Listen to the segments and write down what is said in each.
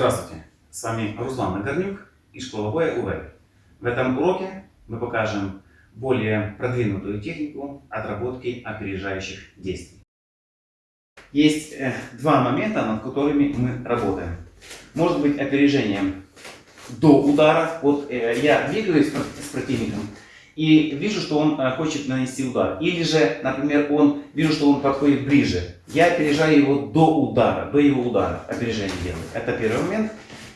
Здравствуйте, с вами Руслан Нагорнюк и боя УВЭ. В этом уроке мы покажем более продвинутую технику отработки опережающих действий. Есть э, два момента, над которыми мы работаем. Может быть опережением до удара. Вот э, я двигаюсь с противником и вижу, что он э, хочет нанести удар. Или же, например, он вижу, что он подходит ближе. Я опережаю его до удара, до его удара. Опережение делаю. Это первый момент.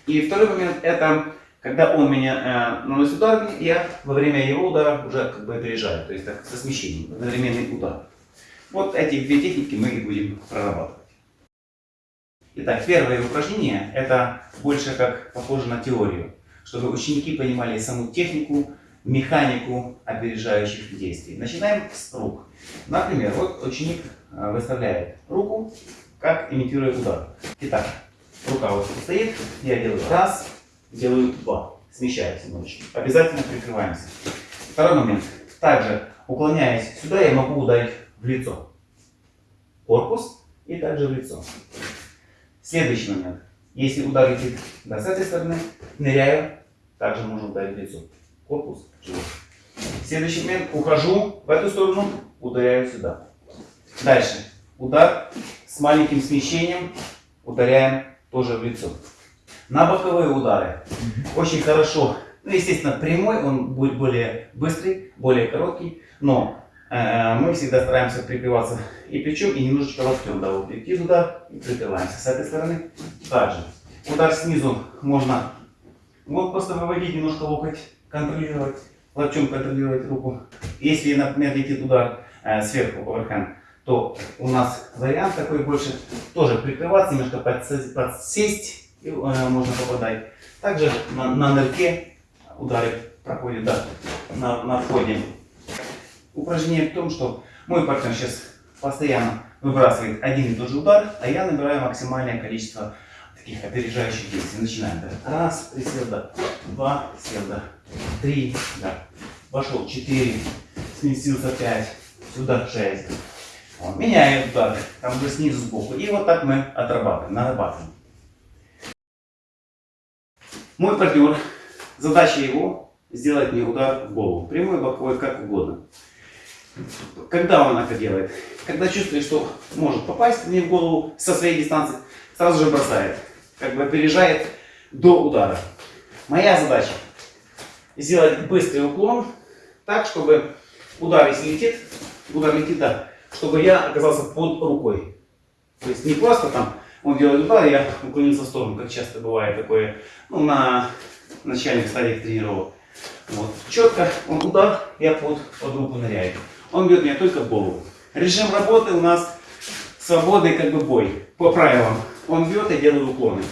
И второй момент это когда он меня э, наносит удар, я во время его удара уже как бы опережаю. То есть так, со смещением, одновременный удар. Вот эти две техники мы и будем прорабатывать. Итак, первое упражнение это больше как похоже на теорию, чтобы ученики понимали саму технику, механику опережающих действий. Начинаем с рук. Например, вот ученик э, выставляет руку, как имитируя удар. Итак, рука вот стоит, я делаю раз, делаю два, смещаюсь немножечко. Обязательно прикрываемся. Второй момент. Также, уклоняясь сюда, я могу ударить в лицо. Корпус и также в лицо. Следующий момент. Если удар летит да, с этой стороны, ныряю, также можно ударить в лицо корпус, живот. Следующий момент, ухожу в эту сторону, ударяю сюда. Дальше, удар с маленьким смещением, ударяем тоже в лицо. На боковые удары очень хорошо, ну естественно прямой, он будет более быстрый, более короткий, но э, мы всегда стараемся прикрываться и плечом, и немножечко локтем, да, вот идти туда и прикрываемся с этой стороны. Также удар снизу можно вот просто выводить немножко локоть контролировать, локтем контролировать руку. Если, например, летит удар э, сверху, оверхенд, то у нас вариант такой больше тоже прикрываться, немножко подсесть, и э, можно попадать. Также на, на нырке удары проходят да, на, на входе. Упражнение в том, что мой партнер сейчас постоянно выбрасывает один и тот же удар, а я набираю максимальное количество таких опережающих действий. Начинаем. Да. Раз, присел, да. Два, сел, да три, да. Пошел четыре, сместился пять, сюда шесть. Он меняет удар, там уже снизу сбоку. И вот так мы отрабатываем, нарабатываем. Мой партнер, задача его сделать мне удар в голову. Прямой, боковой, как угодно. Когда он это делает? Когда чувствует, что может попасть мне в голову со своей дистанции, сразу же бросает. Как бы опережает до удара. Моя задача сделать быстрый уклон, так, чтобы удар, если летит, удар летит, да, чтобы я оказался под рукой. То есть не просто там он делает удар, я уклонился в сторону, как часто бывает такое, ну, на начальных стадиях тренировок. Вот. Четко он удар, я под, под руку ныряю. Он бьет меня только в голову. Режим работы у нас свободный как бы бой, по правилам. Он бьет, я делаю уклоны.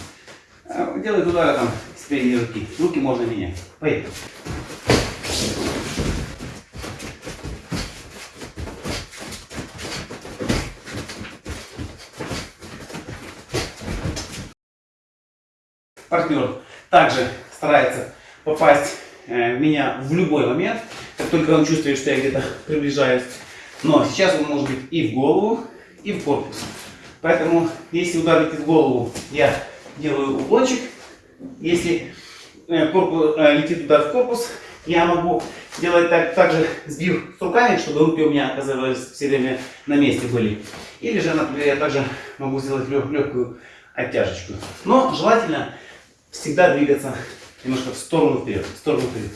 А, делает удары там спереди руки. Руки можно менять. Поехали. Партнер также старается попасть э, в меня в любой момент, как только он чувствует, что я где-то приближаюсь. Но сейчас он может быть и в голову, и в корпус. Поэтому, если удар летит в голову, я делаю уклончик если э, корпус, э, летит удар в корпус, я могу делать так, также сбив с руками, чтобы руки у меня оказывались все время на месте были. Или же, например, я также могу сделать лег, легкую оттяжечку. Но желательно всегда двигаться немножко в сторону вперед, в сторону вперед.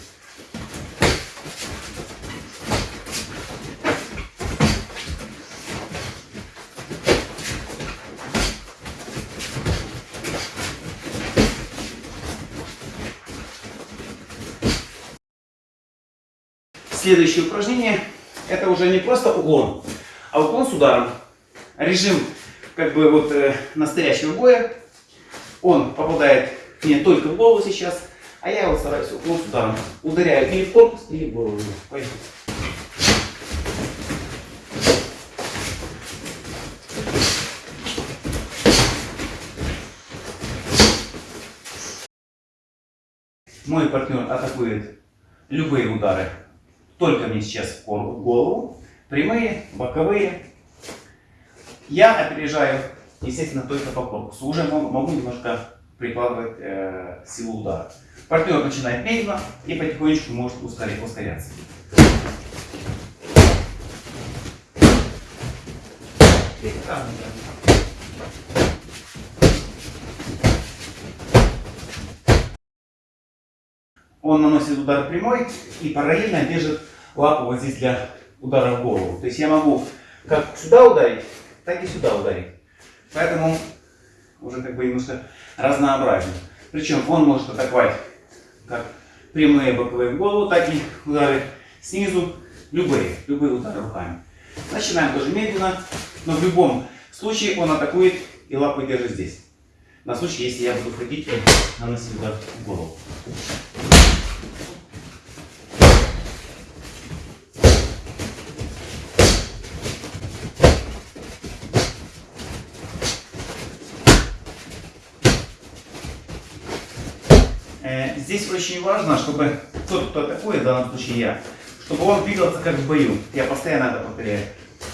Следующее упражнение, это уже не просто уклон, а уклон с ударом. Режим как бы вот э, настоящего боя. Он попадает мне только в голову сейчас, а я вот стараюсь уклон с ударом. Ударяю или в корпус, или в голову. Поехали. Мой партнер атакует любые удары только мне сейчас в голову. Прямые, боковые. Я опережаю, естественно, только по корпусу. Уже могу, могу немножко прикладывать э, силу удара. Партнер начинает медленно и потихонечку может ускорять, ускоряться. Он наносит удар прямой и параллельно держит лапу вот здесь для удара в голову. То есть я могу как сюда ударить, так и сюда ударить. Поэтому уже как бы немножко разнообразен. Причем он может атаковать как прямые боковые в голову, так и удары снизу, любые, любые удары руками. Начинаем тоже медленно, но в любом случае он атакует и лапу держит здесь. На случай, если я буду ходить и наносить удар в голову. Э, здесь очень важно, чтобы тот, кто атакует, в данном случае я, чтобы он двигался как в бою. Я постоянно это повторяю.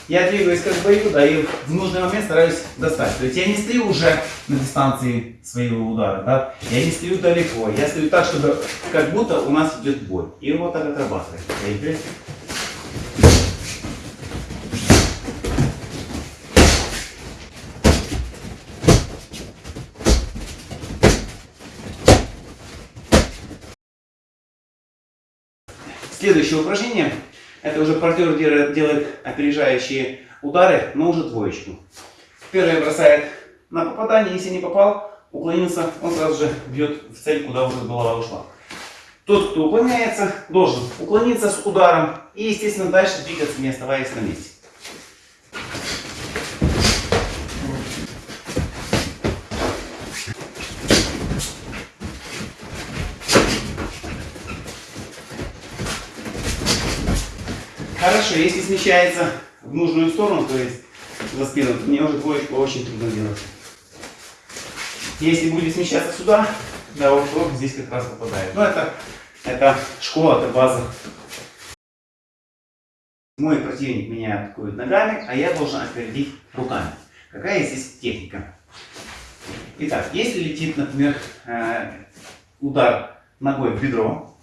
Я двигаюсь как в бою, да, и в нужный момент стараюсь достать. То есть я не стою уже на дистанции своего удара, да, я не стою далеко, я стою так, чтобы как будто у нас идет бой. И вот так отрабатываем. Следующее упражнение, это уже партнер делает опережающие удары, но уже двоечку. Первый бросает на попадание, если не попал, уклонился, он сразу же бьет в цель, куда уже голова ушла. Тот, кто уклоняется, должен уклониться с ударом и, естественно, дальше двигаться, не оставаясь на месте. Хорошо, если смещается в нужную сторону, то есть за спину, то мне уже двоечку очень трудно делать. Если будет смещаться сюда, да, вот здесь как раз попадает. Но это, это школа, это база. Мой противник меня атакует ногами, а я должен опередить руками. Какая здесь техника? Итак, если летит, например, э, удар ногой в бедро,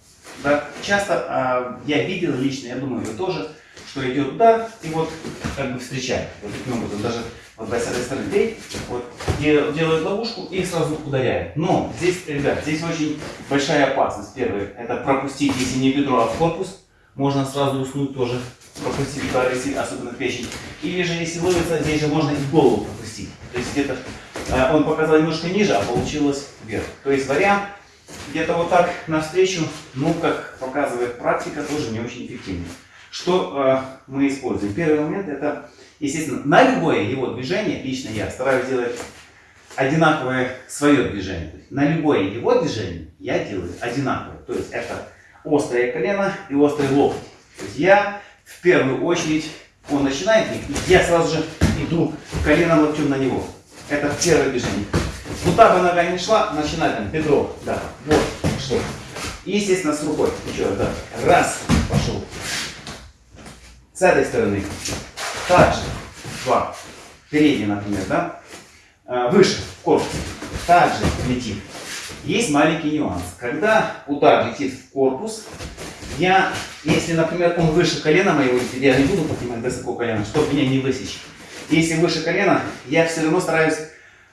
да, часто э, я видел лично, я думаю, вы тоже, что идет удар и вот как бы встречает. Вот таким образом, даже вот с этой стороны вот, делают ловушку и сразу ударяет. Но здесь, ребят, здесь очень большая опасность. Первое, это пропустить, если не бедро, а в корпус. Можно сразу уснуть тоже, пропустить удар, если, особенно печень. Или же, если ловится, здесь же можно и голову пропустить. То есть где-то э, он показал немножко ниже, а получилось вверх. То есть вариант где-то вот так навстречу, ну, как показывает практика, тоже не очень эффективно. Что э, мы используем? Первый момент это, естественно, на любое его движение, лично я стараюсь делать одинаковое свое движение. То есть на любое его движение я делаю одинаковое. То есть это острое колено и острый локоть. То есть я в первую очередь, он начинает, и я сразу же иду коленом локтем на него. Это первое движение. Куда бы нога не шла, начинай там бедро, да, вот, что. И, естественно, с рукой. Еще раз, да. Раз, пошел. С этой стороны. Также. Два. Передний, например, да. А, выше, в корпус. Также летит. Есть маленький нюанс. Когда удар летит в корпус, я, если, например, он выше колена моего, я не буду поднимать высоко колено, чтобы меня не высечь. Если выше колена, я все равно стараюсь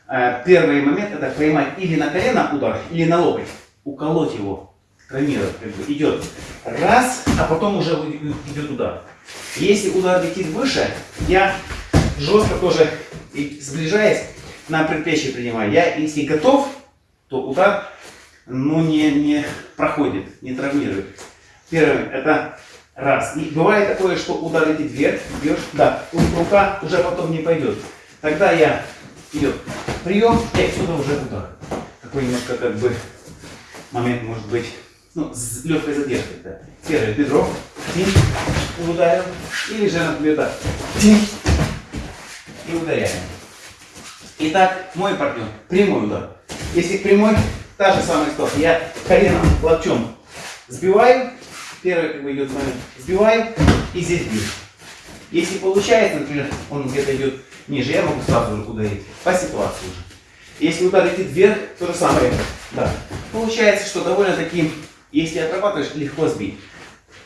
Э, первый момент это поймать или на колено удар, или на локоть. Уколоть его, травмировать. Как бы идет раз, а потом уже идет удар. Если удар летит выше, я жестко тоже сближаясь на предплечье принимаю. Я, если готов, то удар ну, не, не проходит, не травмирует. Первое, это раз. И бывает такое, что удар летит вверх, бьешь, да, рука уже потом не пойдет. Тогда я идет прием и отсюда уже удар. Такой немножко как бы момент может быть ну, с легкой задержкой. Да. Первое бедро, тинь, ударил. Или же, например, так, тинь, и ударяем. Итак, мой партнер, прямой удар. Если прямой, та же самая ситуация. Я коленом, локтем сбиваю, первый как бы идет момент, сбиваю и здесь бью. Если получается, например, он где-то идет ниже, я могу сразу же ударить по ситуации уже. Если удар летит вверх, то же самое. Да. Получается, что довольно-таки, если отрабатываешь, легко сбить.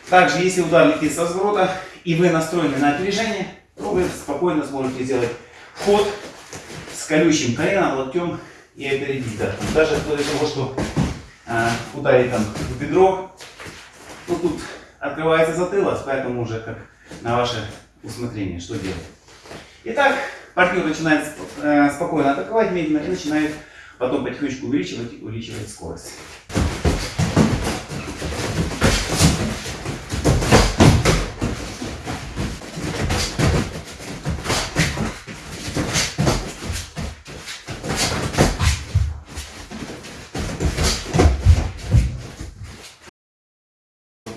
Также, если удар летит со разворота, и вы настроены на опережение, то вы спокойно сможете сделать ход с колючим коленом, локтем и опередить. Да. Даже вплоть того, что э, ударить там в бедро, то тут открывается затылок, поэтому уже как на ваше усмотрение, что делать. Итак, партнер начинает э, спокойно атаковать медленно и начинает потом потихонечку увеличивать увеличивать скорость.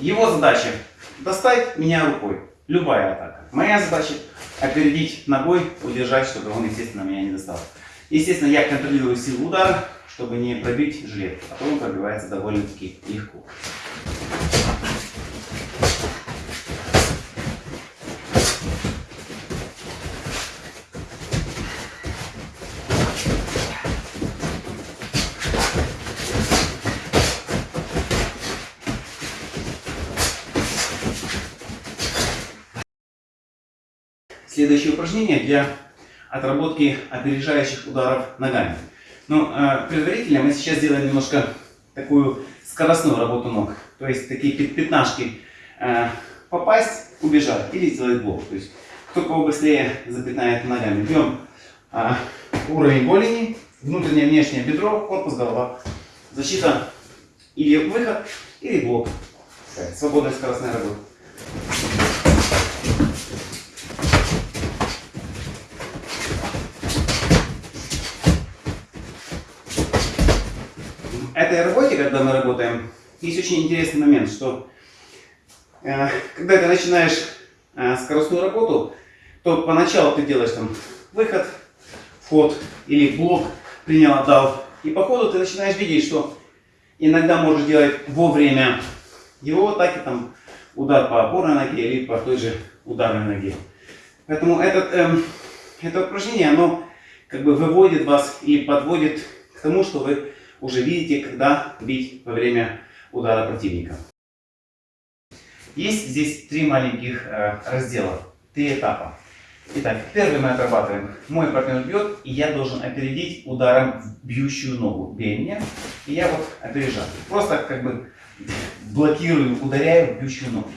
Его задача достать меня рукой. Любая атака. Моя задача опередить ногой, удержать, чтобы он, естественно, меня не достал. Естественно, я контролирую силу удара, чтобы не пробить жилет, а то он пробивается довольно-таки легко. Следующее упражнение для отработки опережающих ударов ногами. Но ну, э, предварительно мы сейчас сделаем немножко такую скоростную работу ног. То есть такие пятнашки э, попасть, убежать или сделать блок. То есть кто кого быстрее запятнает ногами. Берем э, уровень голени, внутреннее внешнее бедро, корпус, голова. Защита или выход, или блок. Свободная скоростная работа. этой работе, когда мы работаем, есть очень интересный момент, что э, когда ты начинаешь э, скоростную работу, то поначалу ты делаешь там выход, вход или блок, принял, отдал. И по ходу ты начинаешь видеть, что иногда можешь делать во время его атаки, там, удар по опорной ноге или по той же ударной ноге. Поэтому этот, эм, это упражнение, оно как бы выводит вас и подводит к тому, что вы уже видите, когда бить во время удара противника. Есть здесь три маленьких э, раздела, три этапа. Итак, первый мы отрабатываем. Мой партнер бьет, и я должен опередить ударом в бьющую ногу. Бей меня, и я вот опережаю. Просто как бы блокирую, ударяю в бьющую ногу.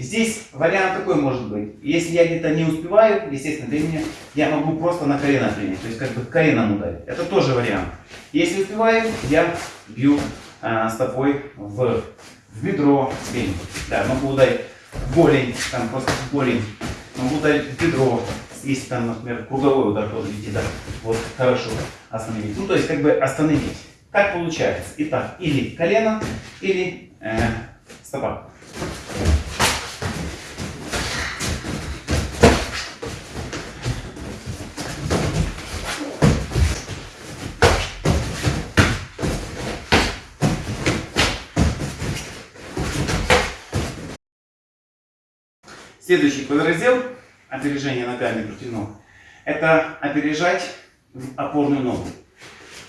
Здесь вариант такой может быть. Если я где-то не успеваю, естественно, для меня, я могу просто на колено принять. То есть как бы коленом ударить. Это тоже вариант. Если успеваю, я бью а, стопой в, в бедро, в Да, могу ударить голень, там просто голень. Могу ударить в бедро, если там, например, круговой удар тоже летит, да, вот хорошо остановить. Ну, то есть, как бы остановить. Как получается? Итак, или колено, или э, стопа. Следующий подраздел опережения ногами против ног. Это опережать в опорную ногу.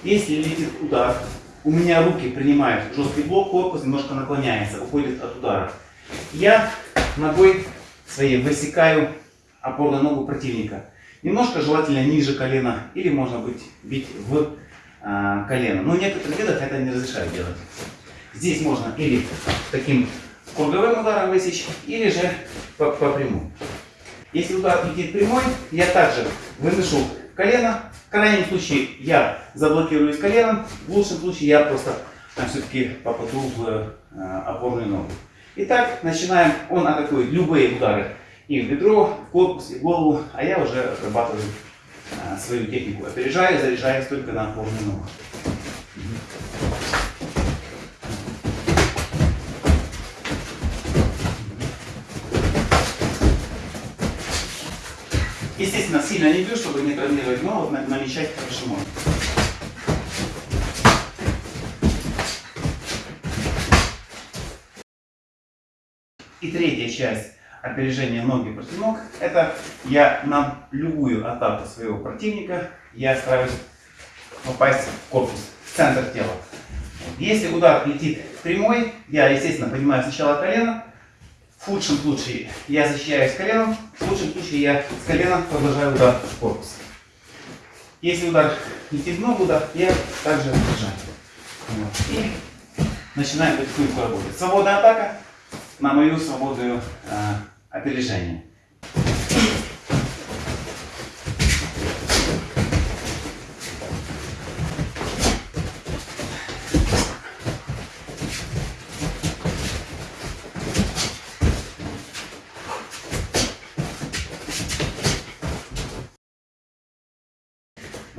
Если летит удар, у меня руки принимают жесткий блок, корпус немножко наклоняется, уходит от удара. Я ногой своей высекаю опорную ногу противника. Немножко желательно ниже колена, или можно быть бить в э, колено. Но в некоторых видах это не разрешают делать. Здесь можно или таким круговым ударом высечь, или же по, по прямой. Если удар летит прямой, я также выношу колено. В крайнем случае я заблокируюсь коленом, в лучшем случае я просто все-таки попаду в э, опорную ногу. Итак, начинаем. Он атакует любые удары и в бедро, в корпус, и в голову, а я уже отрабатываю э, свою технику. Опережаю, заряжаюсь только на опорную ногу. Естественно, сильно бью, чтобы не травмировать, но вот намечать хорошо можно. И третья часть опережения ноги против ног, это я на любую атаку своего противника, я стараюсь попасть в корпус, в центр тела. Если удар летит прямой, я, естественно, поднимаю сначала колено, в худшем случае я защищаюсь коленом, в лучшем случае я с колена продолжаю удар в корпус. Если удар летит в ногу, да, я также держаю. Вот. И начинаем потихоньку работать. Свободная атака на мою свободную э, опережение.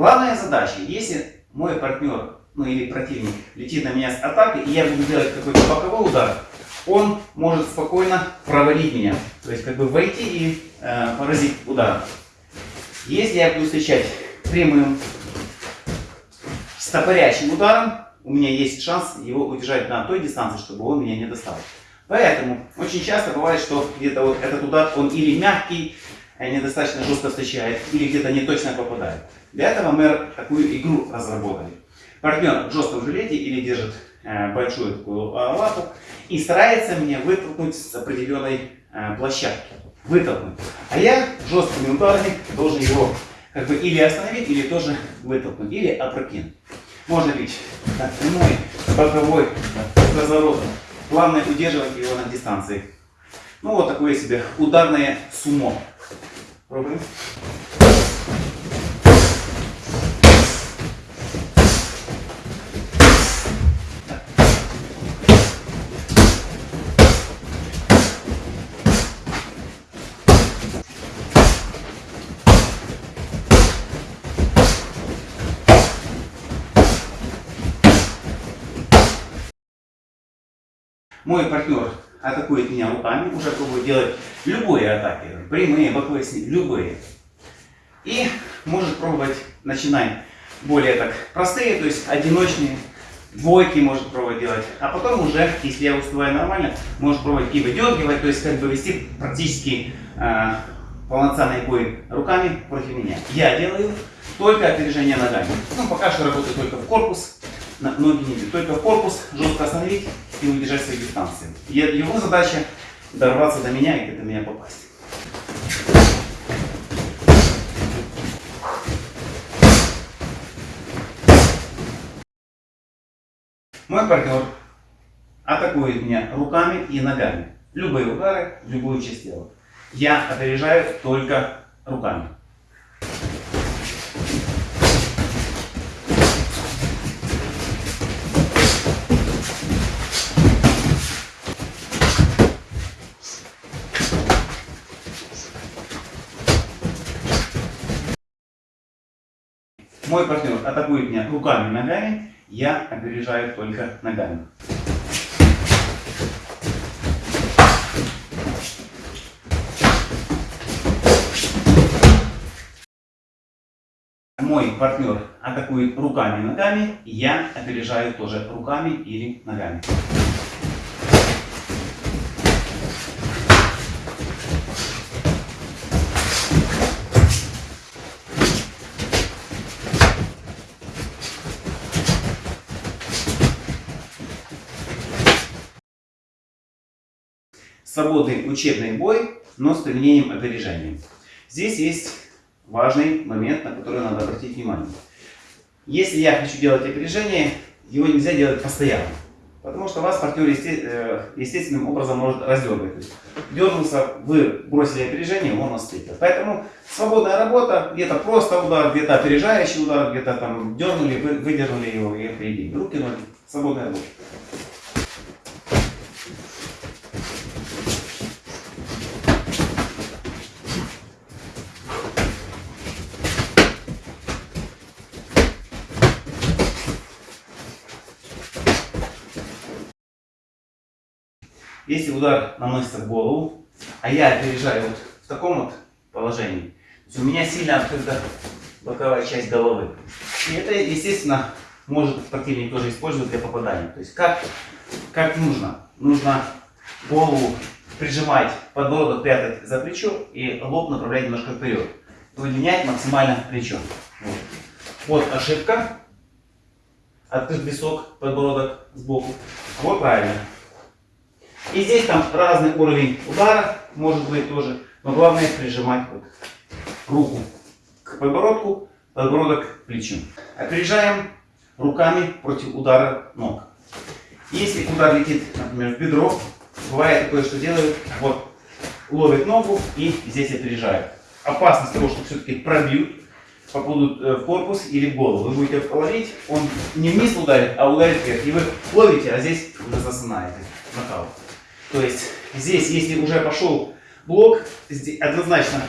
Главная задача, если мой партнер, ну или противник летит на меня с атакой, и я буду делать какой-то боковой удар, он может спокойно провалить меня. То есть как бы войти и э, поразить ударом. Если я буду встречать прямым стопорящим ударом, у меня есть шанс его удержать на той дистанции, чтобы он меня не достал. Поэтому очень часто бывает, что где-то вот этот удар, он или мягкий, недостаточно жестко встречает, или где-то не точно попадает. Для этого мы такую игру разработали. Партнер в жестком жилете или держит э, большую такую э, лапу и старается меня вытолкнуть с определенной э, площадки. Вытолкнуть. А я жесткими ударами должен его как бы или остановить, или тоже вытолкнуть, или опрокинуть. Можно бить так, прямой, боковой, разворотом. Главное удерживать его на дистанции. Ну вот такое себе ударное сумо. Пробуем. Мой партнер атакует меня руками, уже пробует делать любые атаки, прямые, боковые, любые. И может пробовать, начинать более так простые, то есть одиночные, двойки может пробовать делать. А потом уже, если я успеваю нормально, может пробовать и выдергивать, то есть как бы вести практически э, полноценный бой руками против меня. Я делаю только опережение ногами. Ну, пока что работаю только в корпус, ноги не бьют. Только в корпус жестко остановить и удержать свои дистанции. Его задача дорваться до меня и до меня попасть. Мой партнер атакует меня руками и ногами. Любые удары, любую часть тела. Я опережаю только руками. Мой партнер атакует меня руками и ногами, я опережаю только ногами. Мой партнер атакует руками и ногами, я опережаю тоже руками или ногами. Свободный учебный бой, но с применением опережения. Здесь есть важный момент, на который надо обратить внимание. Если я хочу делать опережение, его нельзя делать постоянно. Потому что вас партнер э, естественным образом может раздергать. То дернулся, вы бросили опережение, он вас. Поэтому свободная работа, где-то просто удар, где-то опережающий удар, где-то там дернули, выдернули его и опередили. Руки, ноги, свободная работа. Если удар наносится в голову, а я опережаю вот в таком вот положении, то у меня сильно открыта боковая часть головы. И это, естественно, может противник тоже использовать для попадания. То есть как, как нужно? Нужно голову прижимать, подбородок прятать за плечо и лоб направлять немножко вперед. Удлинять максимально плечо. Вот. Вот ошибка. Открыт висок, подбородок сбоку. Вот правильно. И здесь там разный уровень удара, может быть тоже. Но главное прижимать вот руку к подбородку, подбородок к плечу. Опережаем руками против удара ног. Если удар летит, например, в бедро, бывает такое, что делают, вот, ловит ногу и здесь опережают. Опасность того, что все-таки пробьют, попадут э, в корпус или в голову. Вы будете ловить, он не вниз ударит, а ударит вверх. И вы ловите, а здесь уже засынаете. Нокаут. То есть здесь, если уже пошел блок, однозначно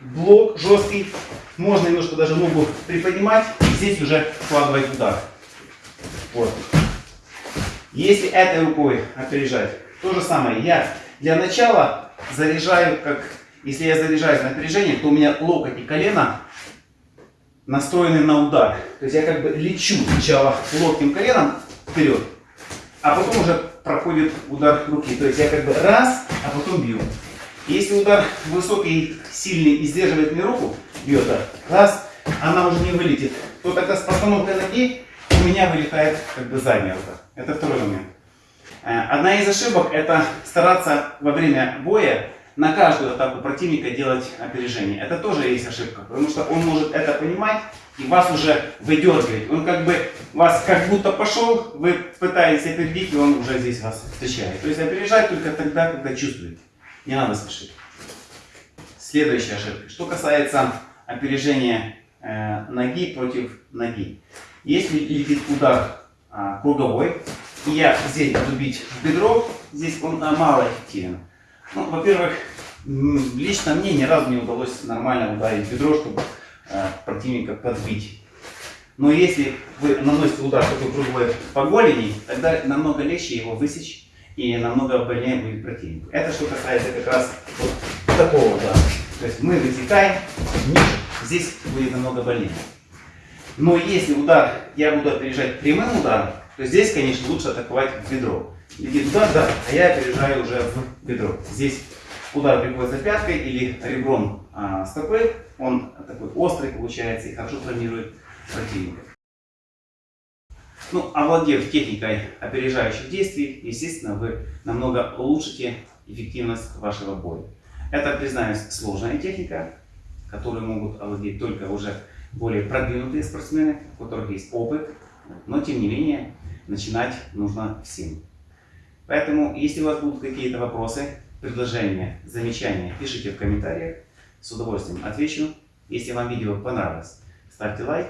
блок жесткий, можно немножко даже ногу приподнимать, и здесь уже вкладывать удар. Вот. Если этой рукой опережать, то же самое. Я для начала заряжаю, как если я заряжаюсь на опережение, то у меня локоть и колено настроены на удар. То есть я как бы лечу сначала локтем коленом вперед, а потом уже проходит удар руки. То есть я как бы раз, а потом бью. Если удар высокий, сильный и сдерживает мне руку, бьет раз, она уже не вылетит, то тогда с постановкой ноги у меня вылетает как бы задняя рука. Это второй момент. Э, одна из ошибок это стараться во время боя на каждую атаку противника делать опережение. Это тоже есть ошибка, потому что он может это понимать и вас уже выдергивать. Он как бы вас как будто пошел, вы пытаетесь опередить, и он уже здесь вас встречает. То есть опережать только тогда, когда чувствуете. Не надо спешить. Следующая ошибка. Что касается опережения э, ноги против ноги. Если летит удар э, круговой, и я здесь буду бить в бедро, здесь он э, мало эффективен. Ну, во-первых, лично мне ни разу не удалось нормально ударить бедро, чтобы противника подбить. Но если вы наносите удар такой круговой по голени, тогда намного легче его высечь и намного больнее будет противнику. Это что касается как раз вот такого удара. То есть мы высекаем ниже, здесь будет намного больнее. Но если удар я буду опережать прямым ударом, то здесь, конечно, лучше атаковать в бедро. Летит удар, да, а я опережаю уже в бедро. Здесь удар приходится пяткой или ребром а, стопы, он такой острый получается и хорошо травмирует противника. Ну, овладев техникой опережающих действий, естественно, вы намного улучшите эффективность вашего боя. Это, признаюсь, сложная техника, которую могут овладеть только уже более продвинутые спортсмены, у которых есть опыт, но тем не менее начинать нужно всем. Поэтому, если у вас будут какие-то вопросы, предложения, замечания, пишите в комментариях, с удовольствием отвечу. Если вам видео понравилось, ставьте лайк,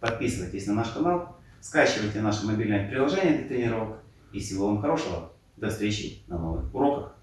подписывайтесь на наш канал Скачивайте наше мобильное приложение для тренировок. И всего вам хорошего. До встречи на новых уроках.